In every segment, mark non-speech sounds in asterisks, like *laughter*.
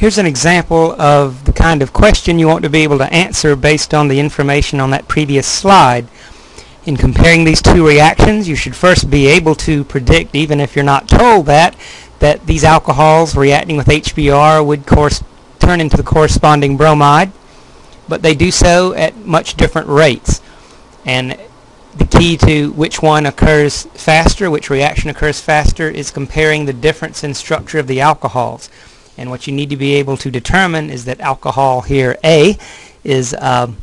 Here's an example of the kind of question you want to be able to answer based on the information on that previous slide. In comparing these two reactions, you should first be able to predict, even if you're not told that, that these alcohols reacting with HBr would course turn into the corresponding bromide, but they do so at much different rates. And the key to which one occurs faster, which reaction occurs faster, is comparing the difference in structure of the alcohols. And what you need to be able to determine is that alcohol here, A, is um,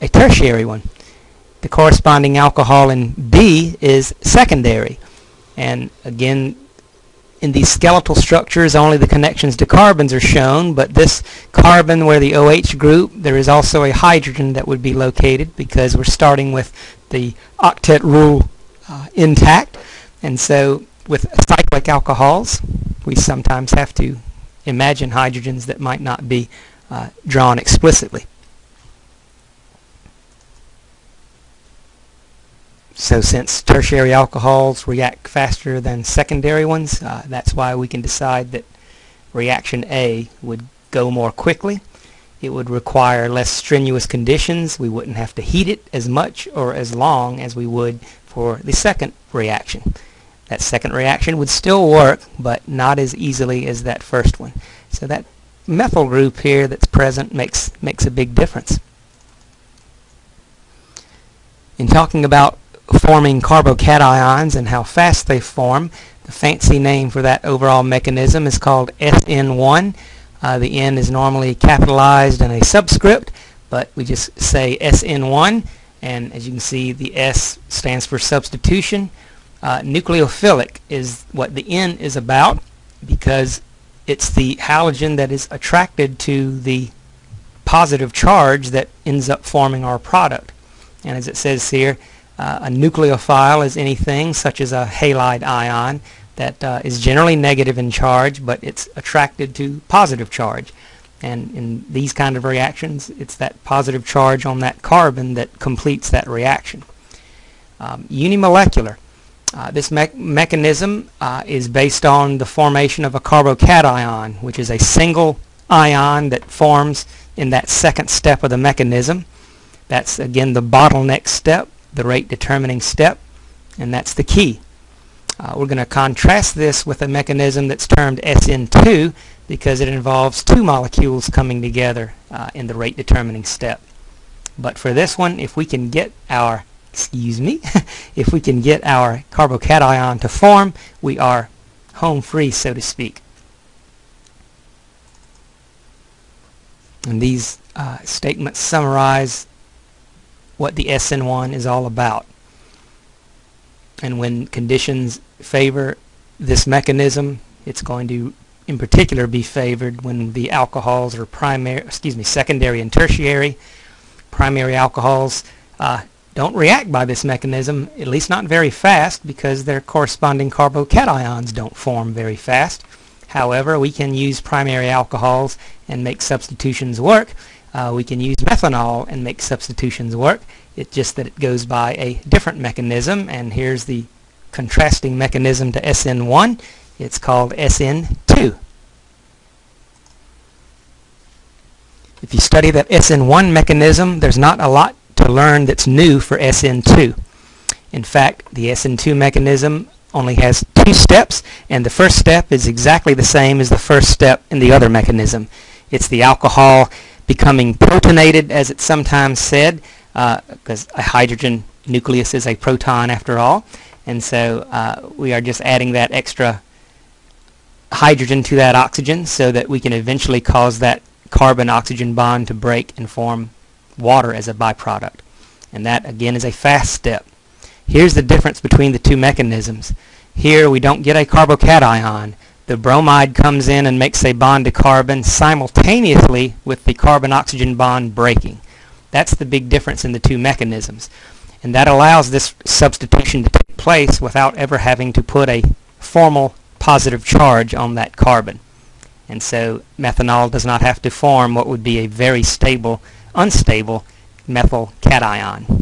a tertiary one. The corresponding alcohol in B is secondary. And again, in these skeletal structures, only the connections to carbons are shown, but this carbon where the OH group, there is also a hydrogen that would be located because we're starting with the octet rule uh, intact. And so with cyclic alcohols, we sometimes have to imagine hydrogens that might not be uh, drawn explicitly. So since tertiary alcohols react faster than secondary ones, uh, that's why we can decide that reaction A would go more quickly. It would require less strenuous conditions. We wouldn't have to heat it as much or as long as we would for the second reaction. That second reaction would still work, but not as easily as that first one. So that methyl group here that's present makes, makes a big difference. In talking about forming carbocations and how fast they form, the fancy name for that overall mechanism is called SN1. Uh, the N is normally capitalized in a subscript, but we just say SN1, and as you can see, the S stands for substitution. Uh, nucleophilic is what the N is about because it's the halogen that is attracted to the positive charge that ends up forming our product. And as it says here, uh, a nucleophile is anything such as a halide ion that uh, is generally negative in charge, but it's attracted to positive charge. And in these kind of reactions, it's that positive charge on that carbon that completes that reaction. Um, unimolecular. Uh, this me mechanism uh, is based on the formation of a carbocation, which is a single ion that forms in that second step of the mechanism. That's again the bottleneck step, the rate determining step, and that's the key. Uh, we're going to contrast this with a mechanism that's termed SN2 because it involves two molecules coming together uh, in the rate determining step. But for this one, if we can get our excuse me, *laughs* if we can get our carbocation to form, we are home free, so to speak. And these uh, statements summarize what the SN1 is all about. And when conditions favor this mechanism, it's going to in particular be favored when the alcohols are primary, excuse me, secondary and tertiary. Primary alcohols uh, don't react by this mechanism, at least not very fast, because their corresponding carbocations don't form very fast. However, we can use primary alcohols and make substitutions work. Uh, we can use methanol and make substitutions work. It's just that it goes by a different mechanism, and here's the contrasting mechanism to SN1. It's called SN2. If you study that SN1 mechanism, there's not a lot to learn that's new for SN2. In fact, the SN2 mechanism only has two steps, and the first step is exactly the same as the first step in the other mechanism. It's the alcohol becoming protonated, as it's sometimes said, because uh, a hydrogen nucleus is a proton after all. And so uh, we are just adding that extra hydrogen to that oxygen so that we can eventually cause that carbon-oxygen bond to break and form water as a byproduct. And that again is a fast step. Here's the difference between the two mechanisms. Here we don't get a carbocation. The bromide comes in and makes a bond to carbon simultaneously with the carbon-oxygen bond breaking. That's the big difference in the two mechanisms. And that allows this substitution to take place without ever having to put a formal positive charge on that carbon. And so methanol does not have to form what would be a very stable unstable methyl cation.